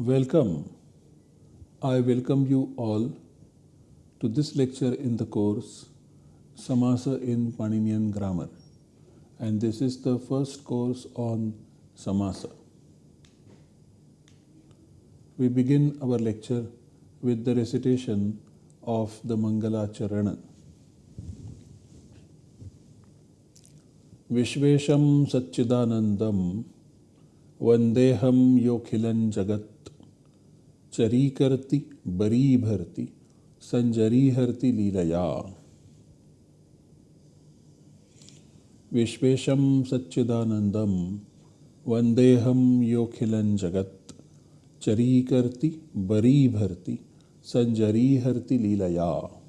Welcome. I welcome you all to this lecture in the course Samasa in Paninian Grammar. And this is the first course on Samasa. We begin our lecture with the recitation of the Mangala Charana. विश्वेशं सच्चिदानन्दं वन्देऽहं योऽखिलं जगत् चरी करती बरी भरती संजरी हरती लीलया। विश्वेशम सच्चिदानंदम वंदेहम वन्देऽहं जगत। चरी करती बरी भरती संजरी हरती लीलया।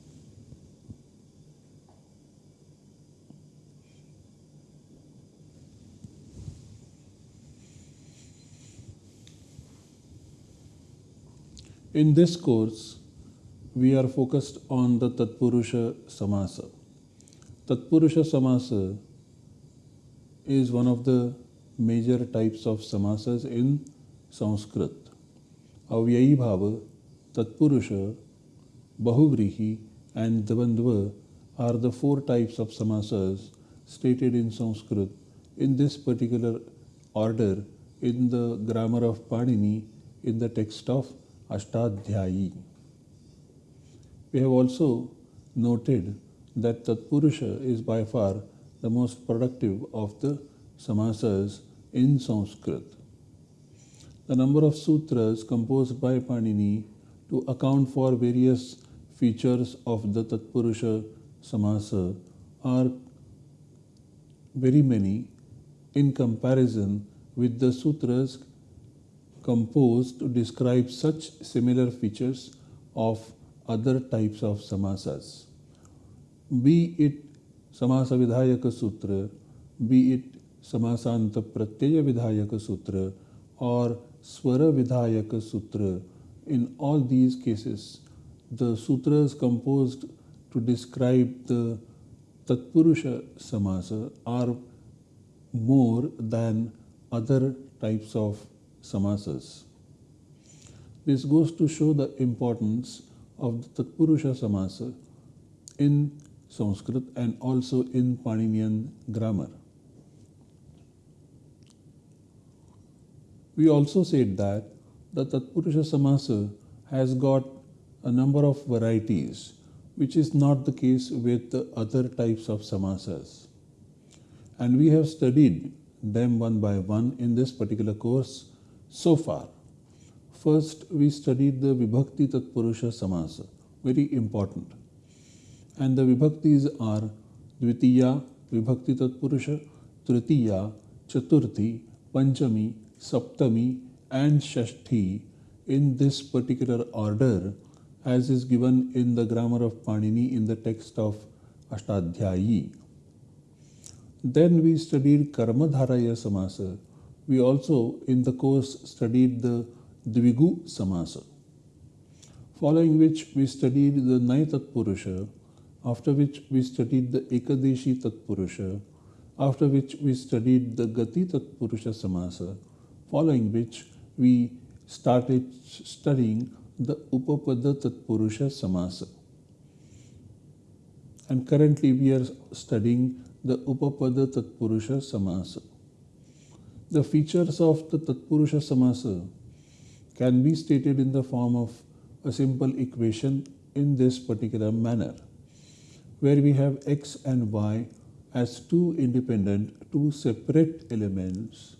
In this course, we are focused on the Tatpurusha Samasa. Tatpurusha Samasa is one of the major types of samasas in Sanskrit. Avyayi Bhava, Tatpurusha, Bahuvrihi, and Dvandva are the four types of samasas stated in Sanskrit in this particular order in the grammar of Panini in the text of Ashtadhyayi. We have also noted that Tatpurusha is by far the most productive of the samasas in Sanskrit. The number of sutras composed by Panini to account for various features of the Tatpurusha samasa are very many in comparison with the sutras composed to describe such similar features of other types of samasas. Be it Samasa Vidhayaka Sutra, be it Samasanta Pratyaya Vidhayaka Sutra, or Swara Vidhayaka Sutra, in all these cases, the sutras composed to describe the Tatpurusha Samasa are more than other types of samasas. This goes to show the importance of the Tatpurusha Samasa in Sanskrit and also in Paninian grammar. We also said that the Tatpurusha Samasa has got a number of varieties, which is not the case with the other types of samasas. And we have studied them one by one in this particular course so far. First, we studied the Vibhakti Tatpurusha Samasa, very important. And the Vibhaktis are Dvitiya, Vibhakti Tatpurusha, Tritiya, Chaturthi, Panchami, Saptami, and Shashti in this particular order as is given in the grammar of Panini in the text of Ashtadhyayi. Then we studied Karmadharaya Samasa, we also in the course studied the Dvigu Samasa, following which we studied the Nai Tatpurusha, after which we studied the Ekadeshi Tatpurusha, after which we studied the Gati Tatpurusha Samasa, following which we started studying the Upapada Tatpurusha Samasa. And currently we are studying the Upapada Tatpurusha Samasa. The features of the Tatpurusha Samasa can be stated in the form of a simple equation in this particular manner, where we have x and y as two independent, two separate elements,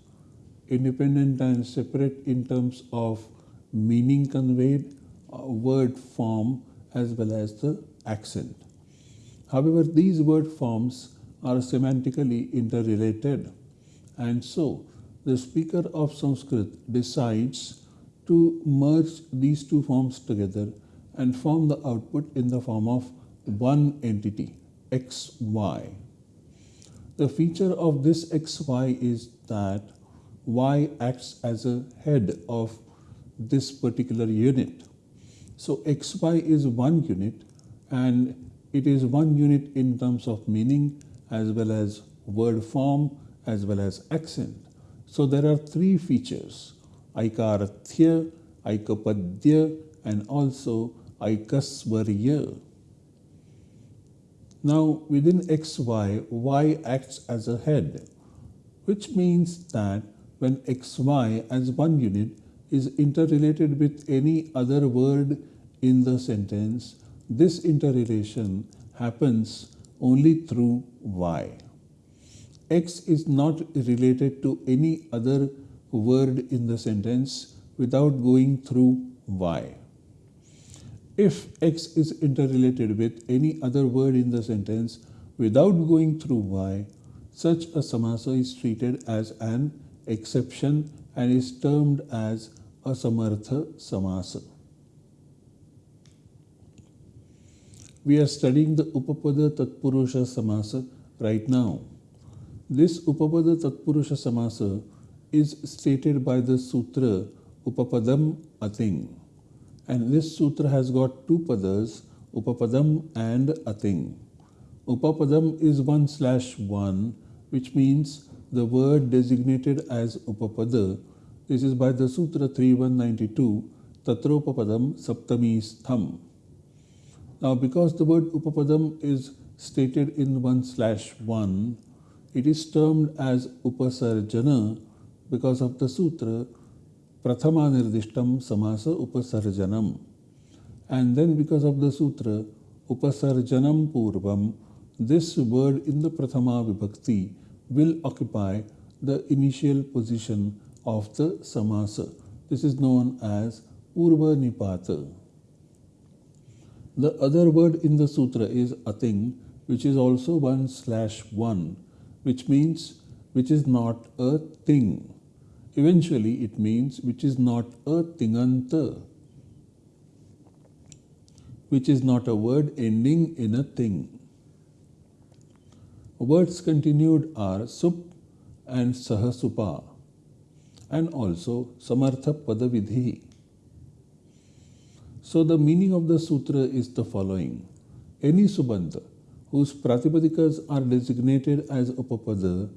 independent and separate in terms of meaning conveyed, uh, word form, as well as the accent. However, these word forms are semantically interrelated, and so the speaker of Sanskrit decides to merge these two forms together and form the output in the form of one entity, xy. The feature of this xy is that y acts as a head of this particular unit. So xy is one unit and it is one unit in terms of meaning as well as word form as well as accent. So there are three features, Aikarthya, Aikapadya and also Aikasvarya. Now within xy, y acts as a head, which means that when xy as one unit is interrelated with any other word in the sentence, this interrelation happens only through y. X is not related to any other word in the sentence without going through y. If X is interrelated with any other word in the sentence without going through Y, such a samasa is treated as an exception and is termed as a samartha samasa. We are studying the Upapada Tatpurusha Samasa right now. This Upapada Tatpurusha Samasa is stated by the Sutra Upapadam Ating. And this sutra has got two padas, Upapadam and Ating. Upapadam is 1 slash 1, which means the word designated as Upapada. This is by the Sutra 3192, Tatropapadam Saptami Stham. Now, because the word Upapadam is stated in 1 slash 1, it is termed as Upasarjana because of the Sutra Prathama Nirdishtam Samasa Upasarjanam. And then because of the sutra Upasarjanam Purvam, this word in the Prathama Vibhakti will occupy the initial position of the Samasa. This is known as Purva Nipata. The other word in the sutra is Ating, which is also 1 slash 1, which means which is not a ting. Eventually, it means which is not a tinganta, which is not a word ending in a ting. Words continued are sup and sahasupa and also samartha padavidhi. So the meaning of the sutra is the following. Any subanta whose pratipadikas are designated as upapada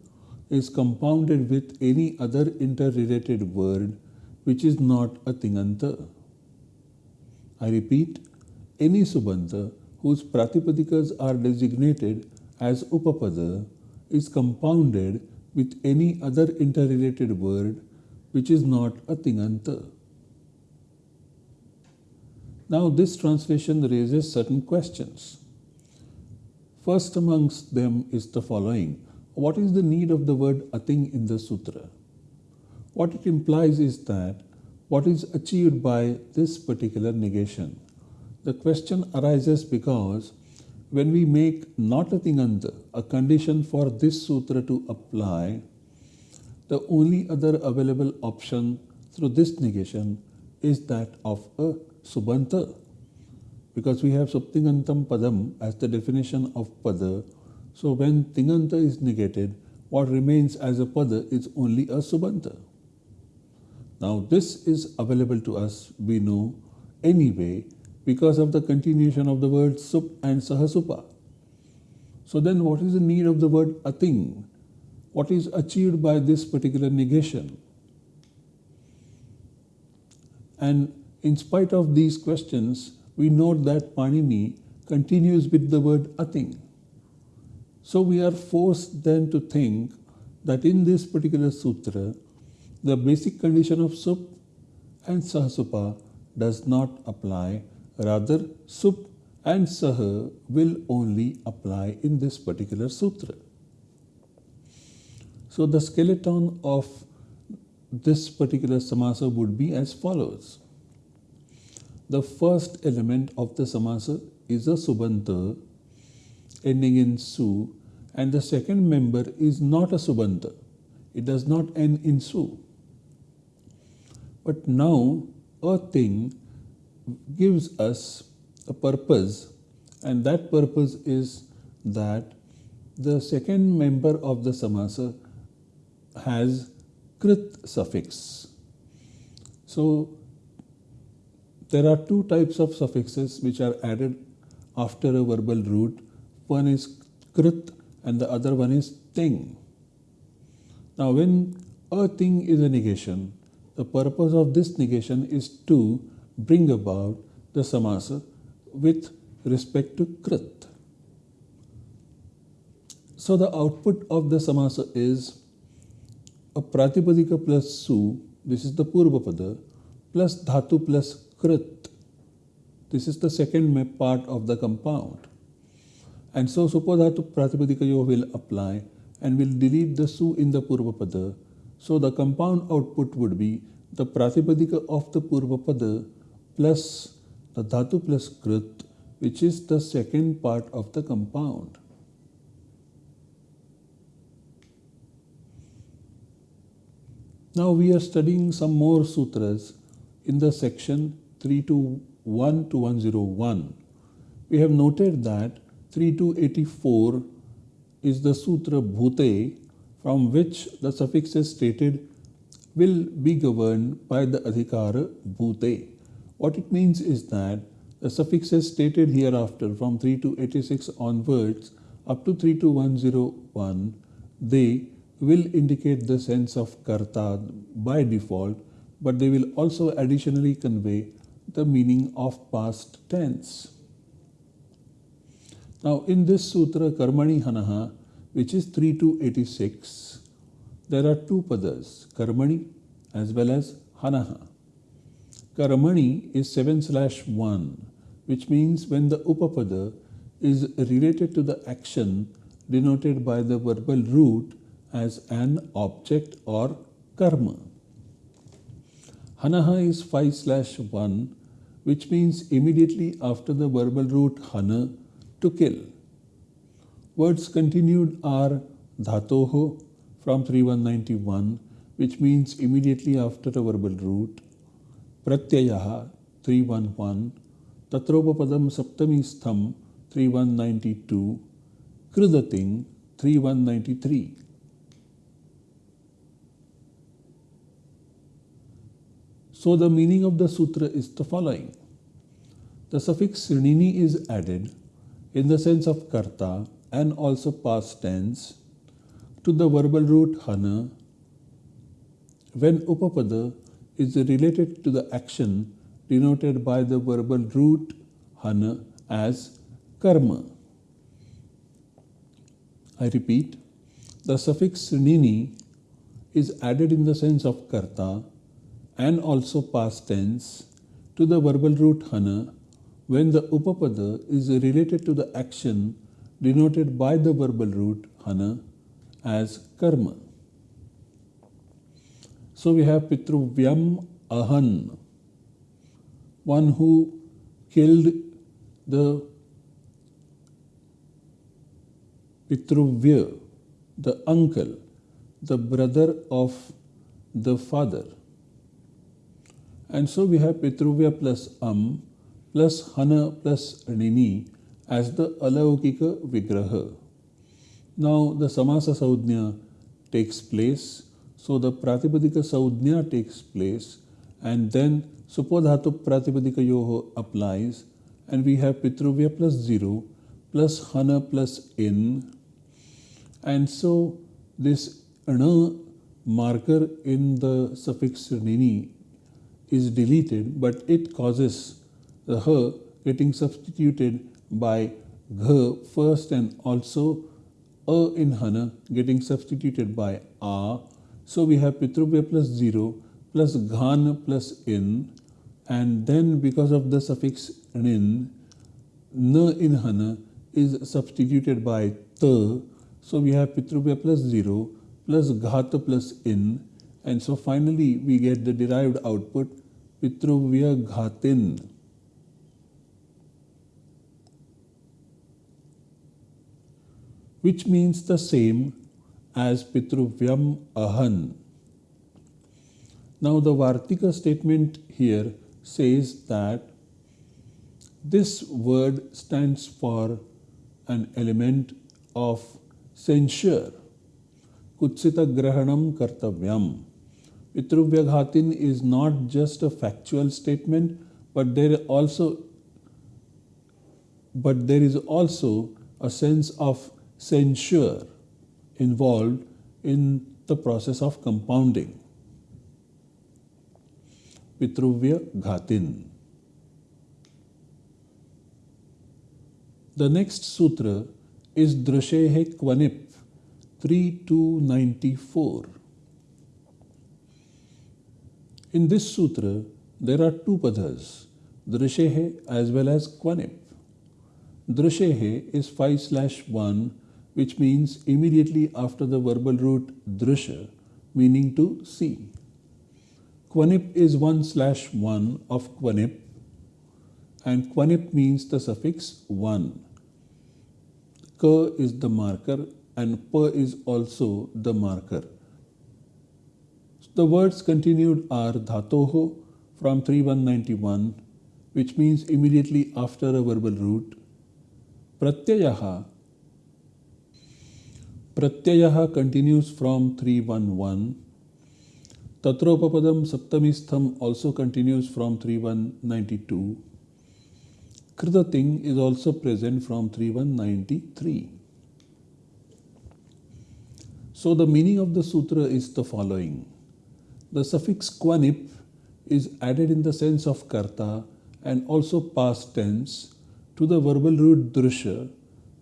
is compounded with any other interrelated word which is not a tinganta. I repeat, any subanta whose pratipadikas are designated as upapada is compounded with any other interrelated word which is not a tinganta. Now this translation raises certain questions. First amongst them is the following what is the need of the word ating in the sutra? What it implies is that what is achieved by this particular negation. The question arises because when we make not a tinganta a condition for this sutra to apply, the only other available option through this negation is that of a subanta. Because we have subtingantam padam as the definition of pada so when Tinganta is negated, what remains as a pada is only a subanta. Now this is available to us, we know, anyway because of the continuation of the word sup and sahasupa. So then what is the need of the word ating? What is achieved by this particular negation? And in spite of these questions, we note that Panini continues with the word ating. So we are forced then to think that in this particular sutra, the basic condition of sup and sahasupa does not apply. Rather, sup and saha will only apply in this particular sutra. So the skeleton of this particular samasa would be as follows. The first element of the samasa is a subanta ending in su and the second member is not a subanta. It does not end in su. But now ating gives us a purpose and that purpose is that the second member of the samasa has krit suffix. So there are two types of suffixes which are added after a verbal root one is krit and the other one is ting. Now when ating is a negation, the purpose of this negation is to bring about the samasa with respect to krit. So the output of the samasa is a pratipadika plus su, this is the purvapada, plus dhatu plus krit. This is the second part of the compound. And so supodhatu pratipadikayo will apply and will delete the su in the purvapada. So the compound output would be the pratipadika of the purvapada plus the dhatu plus krit, which is the second part of the compound. Now we are studying some more sutras in the section 321 to 101. We have noted that 3284 is the sutra bhute from which the suffixes stated will be governed by the adhikara bhute. What it means is that the suffixes stated hereafter from 3286 onwards up to 32101 they will indicate the sense of karta by default, but they will also additionally convey the meaning of past tense. Now, in this sutra, Karmani Hanaha, which is 3 to 86, there are two padas, Karmani as well as Hanaha. Karmani is 7 slash 1, which means when the Upapada is related to the action denoted by the verbal root as an object or karma. Hanaha is 5 slash 1 which means immediately after the verbal root hana to kill. Words continued are dhatoho from 3191 which means immediately after the verbal root, pratyayaha 311, tatropapadam saptami stham 3192, kridating 3193. So the meaning of the sutra is the following. The suffix nini is added in the sense of karta and also past tense to the verbal root hana when upapada is related to the action denoted by the verbal root hana as karma. I repeat, the suffix nini is added in the sense of karta and also past tense to the verbal root hana when the upapada is related to the action denoted by the verbal root hana as karma. So we have Pitruvyam Ahan, one who killed the Pitruvya, the uncle, the brother of the father. And so we have Pitruvya plus Am plus Hana plus Nini as the Alaukika Vigraha. Now the Samasa Saudhnya takes place. So the Pratipadika Saudhnya takes place and then Supodhatu Pratipadika Yoho applies and we have Pitruvya plus 0 plus Hana plus In and so this Ana marker in the suffix Nini is deleted, but it causes the her getting substituted by gh first and also a in hana getting substituted by a. So we have pitruvya plus 0 plus ghan plus in and then because of the suffix nin, n in hana is substituted by t. So we have pitruvya plus 0 plus ghata plus in and so finally we get the derived output Ghatin. Which means the same as Pitruvyam Ahan. Now the Vartika statement here says that this word stands for an element of censure. Kutsita Grahanam Kartavyam. Pitruvyaghātin is not just a factual statement, but there also but there is also a sense of censure involved in the process of compounding. Pitruvya Ghatin. The next sutra is Drishehe Kvanip 3294. In this sutra, there are two padas, Drishehe as well as Kvanip. Drishehe is 5 slash 1, which means immediately after the verbal root drisha, meaning to see. Kvanip is 1 slash 1 of Kvanip, and Kvanip means the suffix 1. K is the marker and P is also the marker. The words continued are Dhatoho from 3191, which means immediately after a verbal root. Pratyayaha. Pratyayaha continues from 311. Tatropapadam Saptamistham also continues from 3192. Kridating is also present from 3193. So the meaning of the sutra is the following. The suffix kvanip is added in the sense of karta and also past tense to the verbal root drusha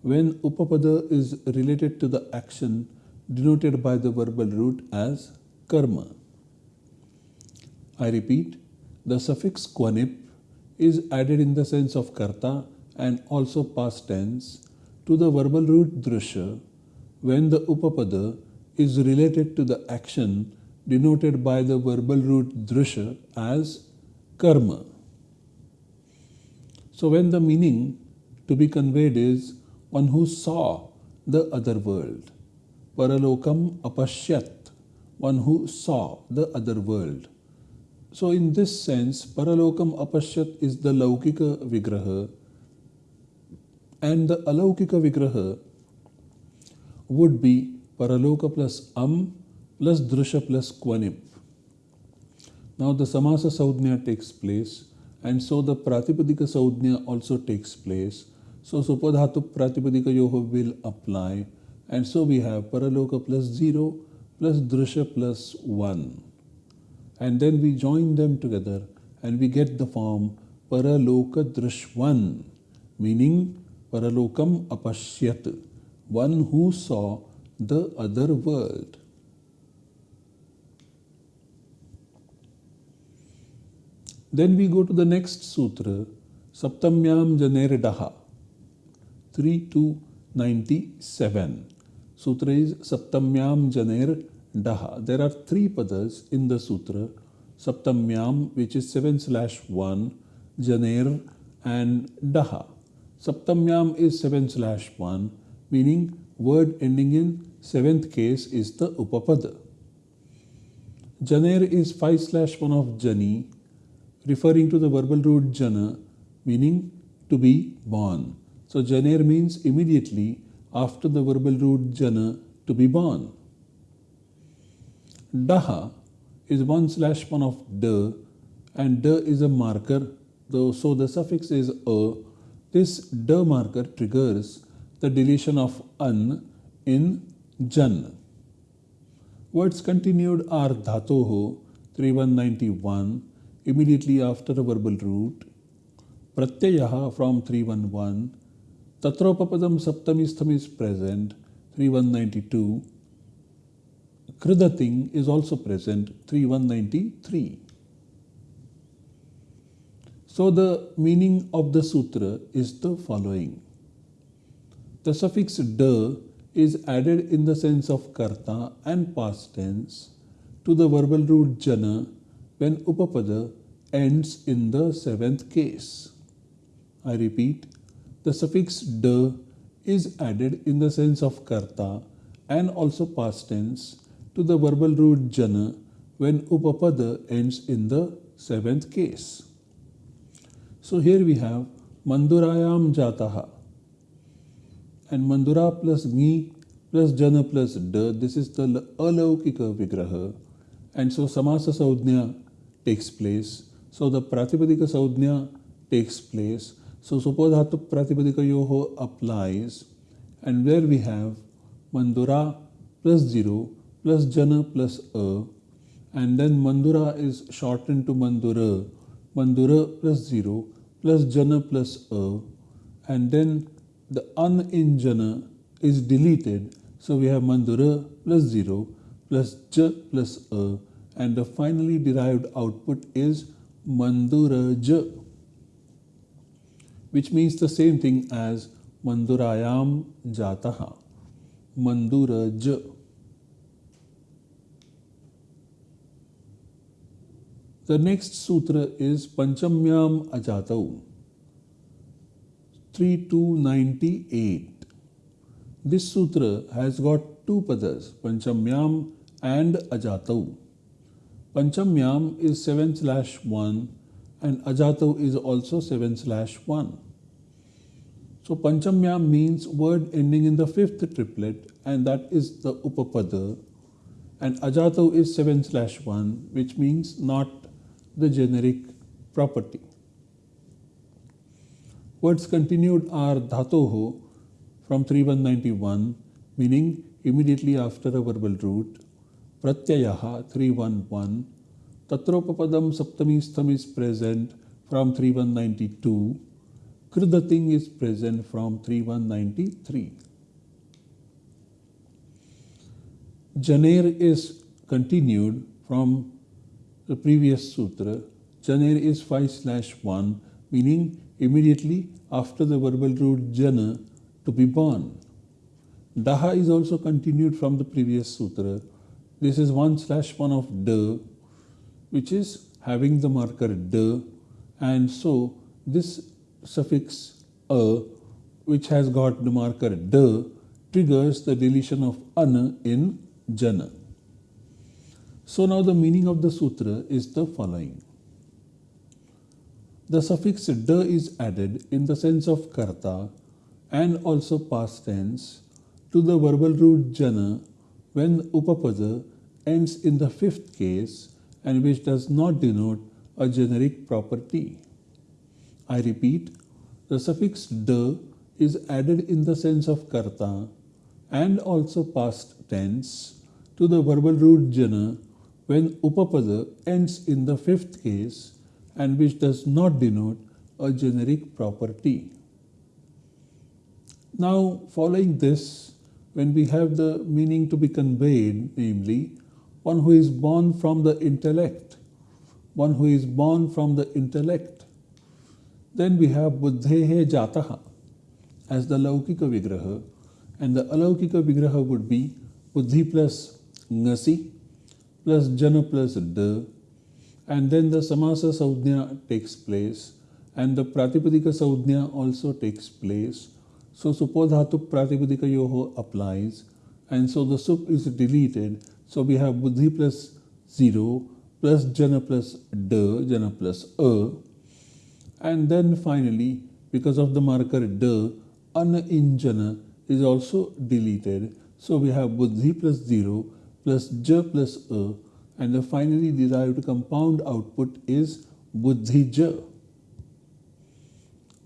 when upapada is related to the action denoted by the verbal root as karma. I repeat, the suffix kvanip is added in the sense of karta and also past tense to the verbal root drusha when the upapada is related to the action denoted by the verbal root drusha as karma. So when the meaning to be conveyed is one who saw the other world, paralokam apashyat, one who saw the other world. So, in this sense, Paralokam Apashyat is the Laukika Vigraha, and the Alaukika Vigraha would be Paraloka plus Am plus Drusha plus Kvanip. Now, the Samasa Saudhnya takes place, and so the Pratipadika Saudhnya also takes place. So, Supodhatu Pratipadika Yoho will apply, and so we have Paraloka plus 0 plus Drusha plus 1 and then we join them together and we get the form Paraloka Drishwan, meaning Paralokam Apashyat, one who saw the other world. Then we go to the next sutra, Saptamyam Janerdaha, 3297. Sutra is Saptamyam Janer Daha. There are three padas in the sutra Saptamyam, which is 7 slash 1, Janer, and Daha. Saptamyam is 7 slash 1, meaning word ending in seventh case is the Upapada. Janer is 5 slash 1 of Jani, referring to the verbal root Jana, meaning to be born. So Janer means immediately after the verbal root Jana to be born. Daha is 1 slash 1 of D and D is a marker though so the suffix is a. This D marker triggers the deletion of an in jan. Words continued are dhatoho 3191 immediately after the verbal root, pratyayaha from 311, tatropapadam saptamistham is present 3192 Kridating is also present 3193. So the meaning of the sutra is the following. The suffix da is added in the sense of karta and past tense to the verbal root jana when upapada ends in the seventh case. I repeat, the suffix da is added in the sense of karta and also past tense to the verbal root jana when upapada ends in the seventh case. So here we have mandurayam jataha and mandura plus ni plus jana plus da this is the alaukika vigraha and so samasa saudhnya takes place. So the pratipadika saudhnya takes place. So suppose supodhatu pratipadika yoho applies. And where we have mandura plus 0 plus jana plus a. And then Mandura is shortened to Mandura, Mandura plus 0 plus Jana plus A. And then the An in Jana is deleted. So we have Mandura plus 0 plus J plus A and the finally derived output is Mandura J which means the same thing as Mandurayam Jataha Mandura J The next sutra is Panchamyam Ajatau 3298. This sutra has got two padas, Panchamyam and Ajatau. Panchamyam is 7 slash 1 and Ajatau is also 7 slash 1. So Panchamyam means word ending in the fifth triplet and that is the Upapada and Ajatau is 7 slash 1 which means not the generic property. Words continued are dhatoho from 3191 meaning immediately after a verbal root, pratyayaha 311, tatropapadam saptamistham is present from 3192, kridating is present from 3193. Janer is continued from the previous sutra, Janer is 5 slash 1, meaning immediately after the verbal root jana to be born. Daha is also continued from the previous sutra. This is 1 slash 1 of da, which is having the marker da, and so this suffix a, which has got the marker da, triggers the deletion of ana in jana. So now the meaning of the sutra is the following. The suffix da is added in the sense of karta and also past tense to the verbal root jana when upapada ends in the fifth case and which does not denote a generic property. I repeat, the suffix da is added in the sense of karta and also past tense to the verbal root jana when upapada ends in the fifth case and which does not denote a generic property. Now, following this, when we have the meaning to be conveyed, namely, one who is born from the intellect, one who is born from the intellect, then we have buddhehe jataha as the laukika vigraha, and the alaukika vigraha would be buddhi plus ngasi plus jana plus d and then the samasa saudhya takes place and the pratipadika saudhya also takes place so suppose supodhatu pratipadika yoho applies and so the sup is deleted. So we have buddhi plus 0 plus jana plus d jana plus a. And then finally because of the marker d an in jana is also deleted. So we have buddhi plus 0 plus j plus a. And the finally derived compound output is buddhija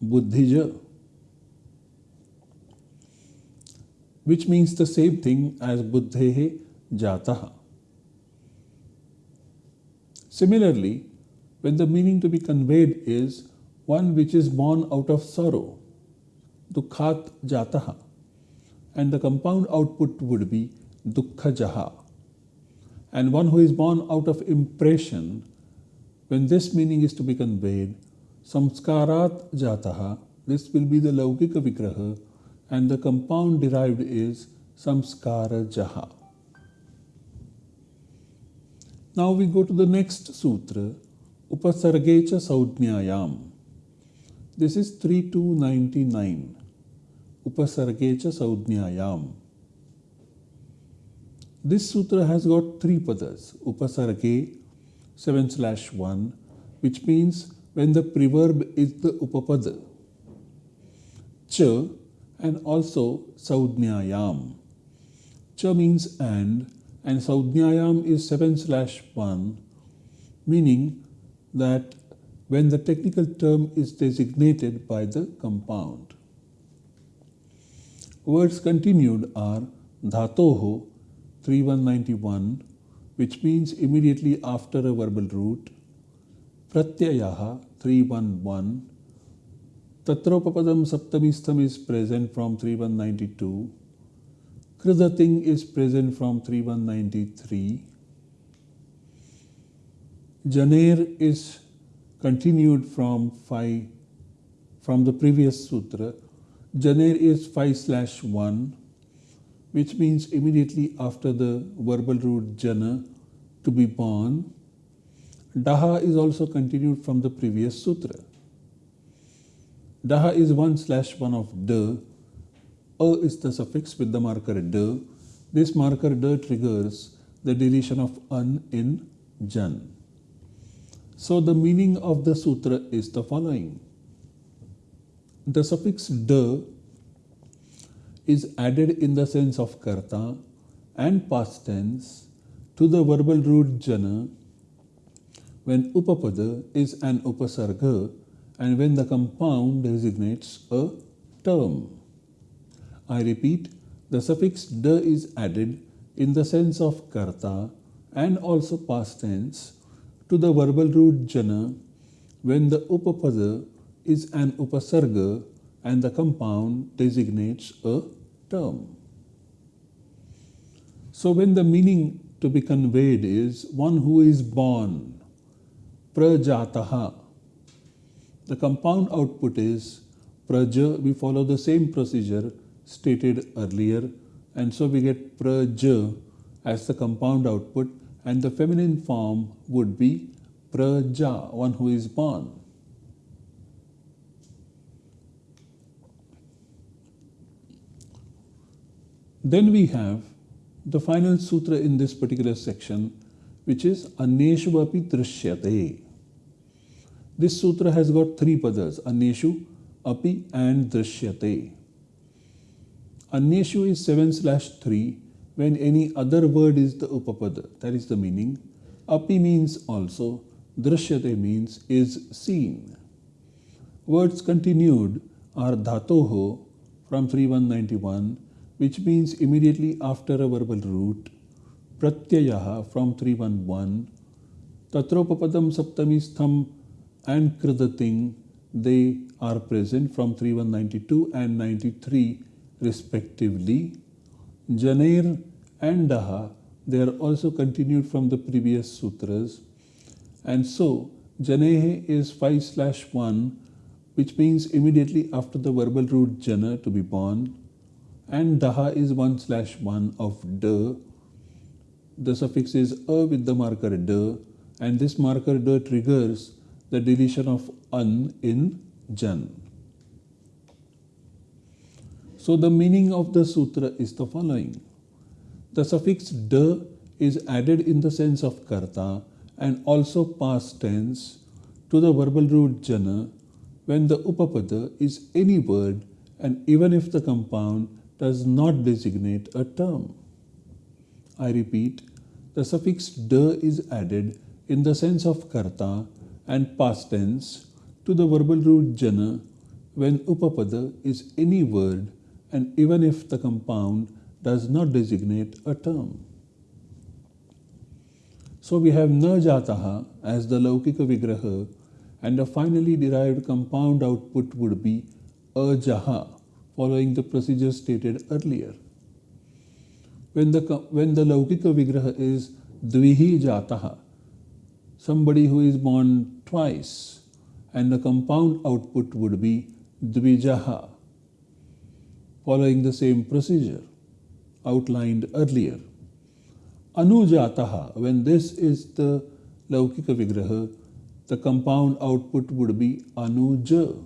buddhija which means the same thing as buddhehe jataha similarly when the meaning to be conveyed is one which is born out of sorrow dukhat jataha and the compound output would be dukkhajaha and one who is born out of impression, when this meaning is to be conveyed, samskarat jataha, this will be the laukika vigraha, and the compound derived is samskara jaha. Now we go to the next sutra, Upasargecha Saudnyayam. This is 3299. Upasargecha Saudnyayam. This sutra has got three padas, upasarge 7 slash 1, which means when the preverb is the upapada, cha, and also saudnyayam. Cha means and, and saudnyayam is 7 slash 1, meaning that when the technical term is designated by the compound. Words continued are dhatoho 3191, which means immediately after a verbal root. Pratyayaha 311. Tatropapadam Saptamistham is present from 3192. Kridating is present from 3193. Janer is continued from 5 from the previous sutra. Janer is 5 slash 1 which means immediately after the verbal root jana to be born. Daha is also continued from the previous sutra. Daha is 1 slash 1 of de. A is the suffix with the marker de. This marker de triggers the deletion of an in jan. So the meaning of the sutra is the following. The suffix de is added in the sense of karta and past tense to the verbal root jana when upapada is an upasarga and when the compound designates a term. I repeat, the suffix de is added in the sense of karta and also past tense to the verbal root jana when the upapada is an upasarga and the compound designates a term. So when the meaning to be conveyed is one who is born, prajataha, the compound output is praja, we follow the same procedure stated earlier and so we get praja as the compound output and the feminine form would be praja, one who is born. Then we have the final sutra in this particular section, which is Aneshu api drishyate. This sutra has got three padas, Aneshu, api and drishyate. Aneshu is 7 slash 3 when any other word is the upapada, that is the meaning. Api means also, drishyate means is seen. Words continued are dhatoho from 3191 which means immediately after a verbal root, pratyayaha from 311, tatropapadam saptamistham and kridating, they are present from 3192 and 93 respectively. Janer and Daha, they are also continued from the previous sutras. And so, Janehe is 5 slash 1, which means immediately after the verbal root Jana to be born and daha is 1 slash 1 of de. The suffix is a with the marker de and this marker de triggers the deletion of an in jan. So the meaning of the sutra is the following. The suffix de is added in the sense of karta and also past tense to the verbal root jana when the upapada is any word and even if the compound does not designate a term. I repeat, the suffix de is added in the sense of karta and past tense to the verbal root jana when upapada is any word and even if the compound does not designate a term. So we have na jataha as the laukika vigraha and a finally derived compound output would be ajaha following the procedure stated earlier. When the, when the Laukika Vigraha is Dvihi Jataha, somebody who is born twice, and the compound output would be Dvijaha, following the same procedure outlined earlier. Anujataha, when this is the Laukika Vigraha, the compound output would be Anuja.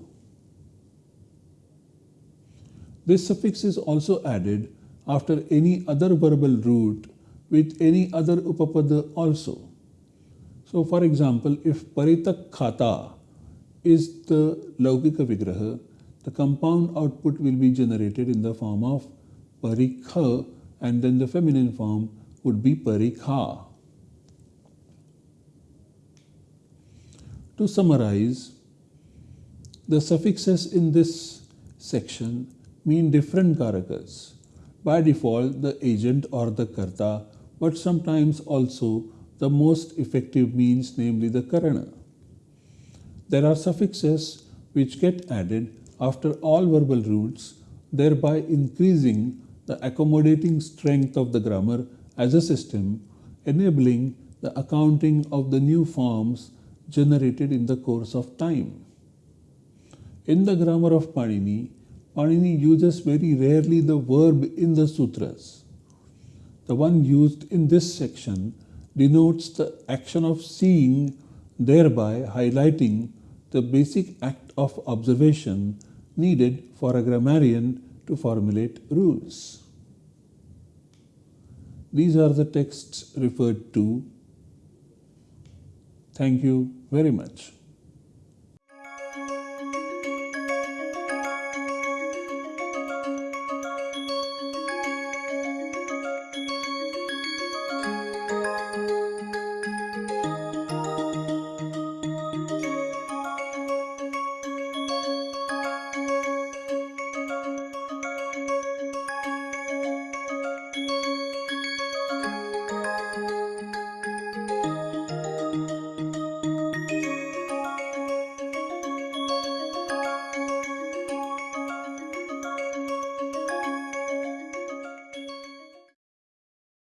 This suffix is also added after any other verbal root with any other upapada also. So for example, if paritak Khata is the laukika vigraha, the compound output will be generated in the form of parikha and then the feminine form would be parikha. To summarize, the suffixes in this section mean different karakas. By default, the agent or the karta but sometimes also the most effective means, namely the karana. There are suffixes which get added after all verbal roots, thereby increasing the accommodating strength of the grammar as a system, enabling the accounting of the new forms generated in the course of time. In the grammar of Panini, Panini uses very rarely the verb in the sutras. The one used in this section denotes the action of seeing, thereby highlighting the basic act of observation needed for a grammarian to formulate rules. These are the texts referred to. Thank you very much.